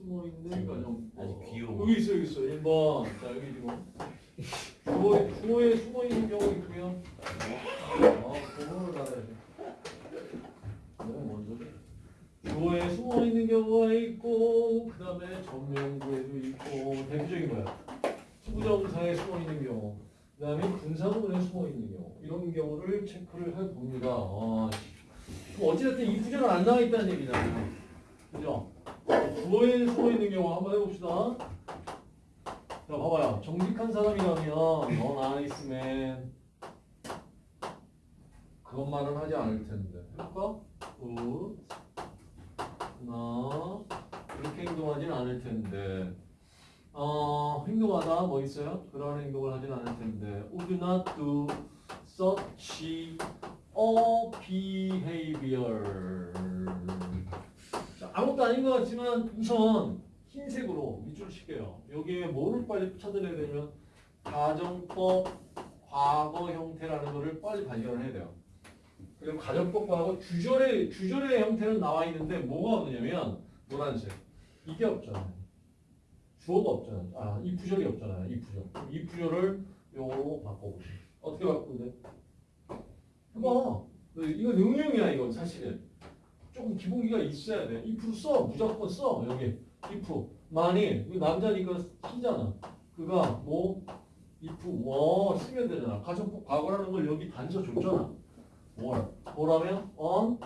숨어 있는 가정. 아주 귀여워. 여기 있어, 여기 있어. 1번. 자, 여기 지금. 주어에, 주어에 숨어 있는 경우 있고요. 아, 그거를 알아야 돼. 너무 먼저. 주어에 숨어 있는 경우가 있고, 그 다음에 전명구에도 있고, 대표적인 거야. 투부정사에 숨어 있는 경우, 그 다음에 분사구문에 숨어 있는 경우, 이런 경우를 체크를 해 봅니다. 아, 어찌됐든 이 구조는 안 나와 있다는 얘기잖아요. 그죠? 숨어 있는 경우 한번 해봅시다. 자, 봐봐요. 정직한 사람이라면, an honest man. 그것만은 하지 않을 텐데. 해볼까? good. 나 그렇게 행동하진 않을 텐데. 어, 행동하다 뭐 있어요? 그런 행동을 하진 않을 텐데. Would not do such a behavior. 아닌 것 같지만 우선 흰색으로 밑줄 칠게요. 여기에 뭐를 빨리 찾아내야 되면 가정법 과거 형태라는 거를 빨리 발견을 해야 돼요. 그리고 가정법 과거 주절의 주절의 형태는 나와 있는데 뭐가 없느냐면 노란색 이게 없잖아요. 주어가 없잖아요. 아, 이 부절이 없잖아요. 이 부절. 이 부절을 요거로 바꿔보세요. 어떻게 바꾸는데? 해봐. 이거 능용이야 이건 사실은. 조금 기본기가 있어야 돼. if 써. 무조건 써. 여기. if. 만일 이거 남자니까 쓰잖아. 그가 뭐 if 뭐 쓰면 되잖아. 가정법 과거라는 걸 여기 단서 줬잖아. 뭘? 뭐라면 on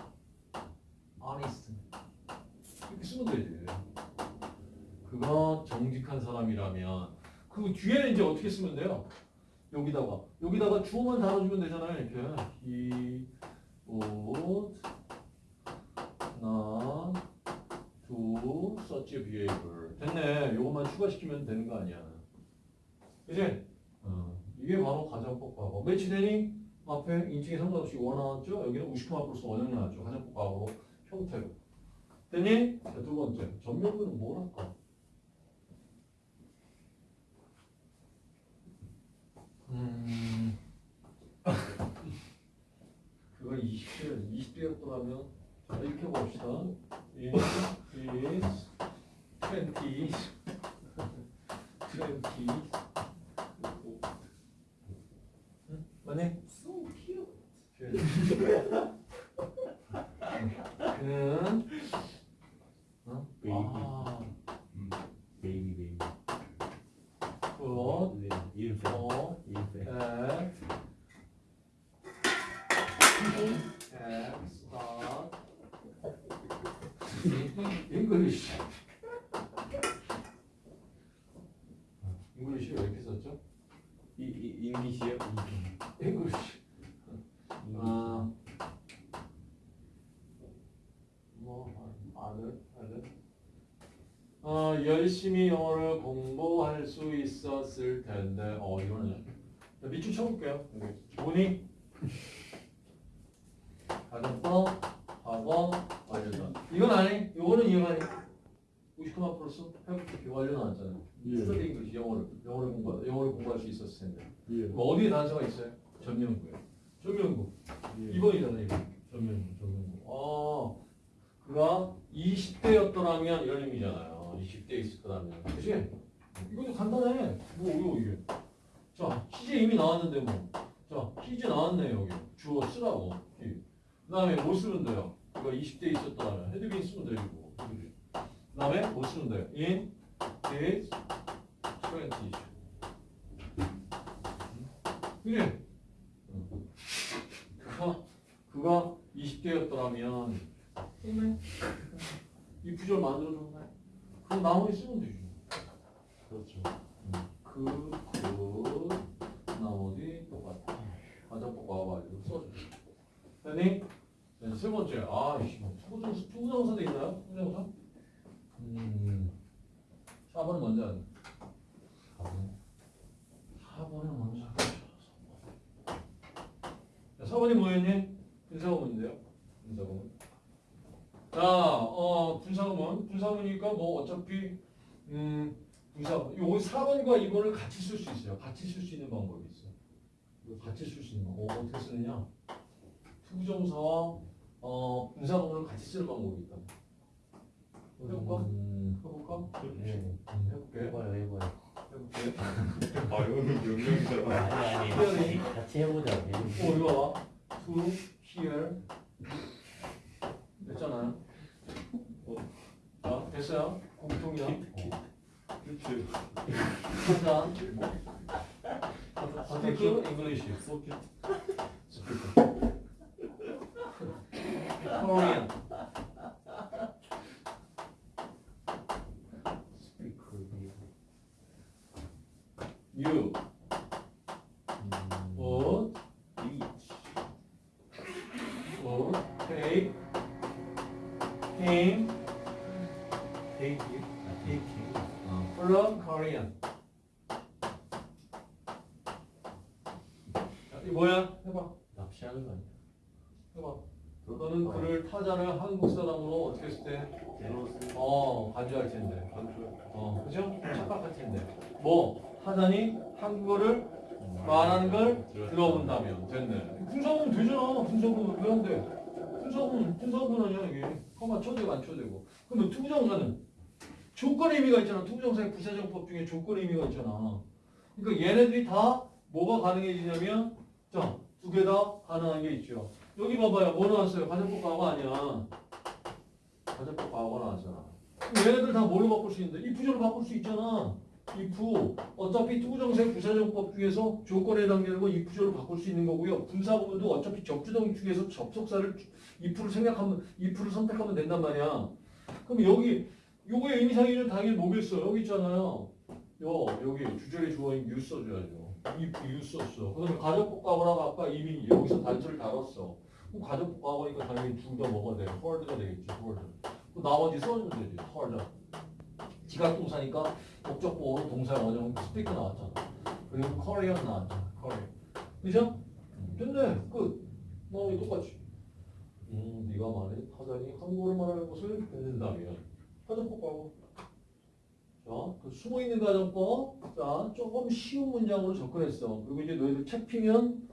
honest. 이렇게 쓰면 되지. 그가 정직한 사람이라면 그 뒤에는 이제 어떻게 쓰면 돼요? 여기다가 여기다가 주어만 달아주면 되잖아요. 이렇게 he would not do such a behavior. 됐네. 요것만 추가시키면 되는 거 아니야. 그지? 어. 이게 바로 가정법 과거. 매치 되니? 앞에 인칭에 상관없이 원 나왔죠? 여기는 우시크마 플러스 원형 나왔죠? 가정법 과거 형태로. 됐니? 자, 두 번째. 전면부는 뭘 할까? 음. 그거 20대, 20대였더라면 자, 이렇게 봅시다. Is, is, 20, 20. 응? 맞네? So cute. 그는 어? 베이비. 아, 음. 베이비 베이비. 굿, 네. 이름 세. 어, 이름 세. at, at, start, English. English 왜 이렇게 썼죠? 이 잉리시요? English. 아, 뭐, 아들, 아들. 어, 열심히 영어를 공부할 수 있었을 텐데, 어, 이거는. 자, 밑줄 쳐볼게요. 여기. 기본이. 가정법, 과거, 완료다. 이건 아니, 이거는 이해가니. 99만 플러스 회복특기 완료 나왔잖아요. 예. study English 영어를, 영어를 공부하다. 영어를 공부할 수 있었을 텐데. 예. 어디에 단서가 있어요? 전명구에. 전명구. 예. 2번이잖아요, 이거. 전명구, 전명구. 아, 그가 20대였더라면 이런 의미잖아요. 20대에 있을 거라면. 그치? 이것도 간단해. 뭐, 이거, 이게. 자, 시제 이미 나왔는데 뭐. 자, 시제 나왔네, 여기. 주어 쓰라고. 그 다음에 뭐 쓰면 돼요? 이거 20대에 있었더라면. had been 쓰면 되고. 그 다음에 뭐 쓰면 돼요? in, is, 20. 그래. 그가 그가 20대였더라면 이 구절 만들어줬네. 그럼 나머지 쓰면 되지. 그렇죠. 그, 그, 나머지 똑같아. 가정법 와가지고 써줘. 됐니? 네, 세 번째. 아, 이씨, 뭐 투부정사, 투부정사도 있나요? 투부정사? 음, 4번 먼저 하자. 4번을 먼저 하자. 4번이 뭐였니? 분사구문인데요. 분사구문. 자, 어, 분사구문. 분사구문이니까 뭐 어차피, 음, 분사구문. 요거 4번과 2번을 같이 쓸 수 있어요. 같이 쓸 수 있는 방법이 있어. 이거 같이 쓸 수 있는 거. 어, 어떻게 쓰느냐? 투부정사와 어, 분사구문을 같이 쓰는 방법이 있다. 해볼까? 음. 해볼까? 해볼까? 네. 해볼게. 해봐요, 해봐요. 해볼게. 아, 이거는 명령이잖아. 아니 아니 같이, 같이 해보자. 어, 이거 봐. to, here. 됐잖아요. 어. 자, 됐어요. 공통이야. 그렇지. 하자. 스피크 잉글리시. 소켓. 코리안. 스피커 미국. you would 비치. would take 테이크. 아, 테이크. from Korean. 자, 이 뭐야? 해봐. 납치하는 거 아니야? 해봐. 너는 그를 타자를 한국 사람으로 어떻게 했을 때? 어, 간주할 텐데. 어, 그죠? 착각할 텐데. 뭐, 타자니 한국어를 말하는 걸 들어본다면 됐네. 분사구문 되잖아. 분사구문 왜안 돼? 분사구문, 분사구문 아니야 이게. 콤마 쳐도 되고 안 쳐도 되고. 그러면 투부정사는 조건의 의미가 있잖아. 투부정사의 부사적 용법 중에 조건의 의미가 있잖아. 그러니까 얘네들이 다 뭐가 가능해지냐면 자, 두 개 다 가능한 게 있죠. 여기 봐봐요. 뭐 나왔어요? 가정법 과거 아니야. 가정법 과거 나왔잖아. 얘네들 다 뭘로 바꿀 수 있는데? if절로 바꿀 수 있잖아. If 어차피 투부정사의 부사적 용법 중에서 조건에 해당되는 건 if절로 바꿀 수 있는 거고요. 분사구문도 어차피 접주동 중에서 접속사를 if를 생각하면 if를 선택하면 된단 말이야. 그럼 여기 요거의 의미상의는 당연히 뭐겠어? 여기 있잖아요. 요 여기 주절의 주어인 you 써줘야죠. if you 썼어. 그다음에 가정법 과거라고 아까 이미 여기서 단수를 다뤘어. 그럼 가정법 과거니까 당연히 둘 다 뭐가 돼? heard가 되겠지. 그 나머지 써주면 되지. heard. 지각동사니까 목적 보호로 동사 원형 스피크 나왔잖아. 그리고 Korean 나왔잖아. Korean. 그죠? 됐네. 끝. 나머지 똑같이. 음, 네가 말해 타자니 한국어를 말하는 것을 듣는다면 가정법 과거. 자, 그 숨어있는 가정법. 자, 조금 쉬운 문장으로 접근했어. 그리고 이제 너희들 책 피면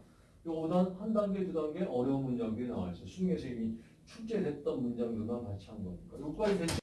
요거보단 한 단계, 두 단계 어려운 문장들이 나와 있어. 수능에서 이미 출제됐던 문장들과 같이 한 거니까. 요까지 됐죠?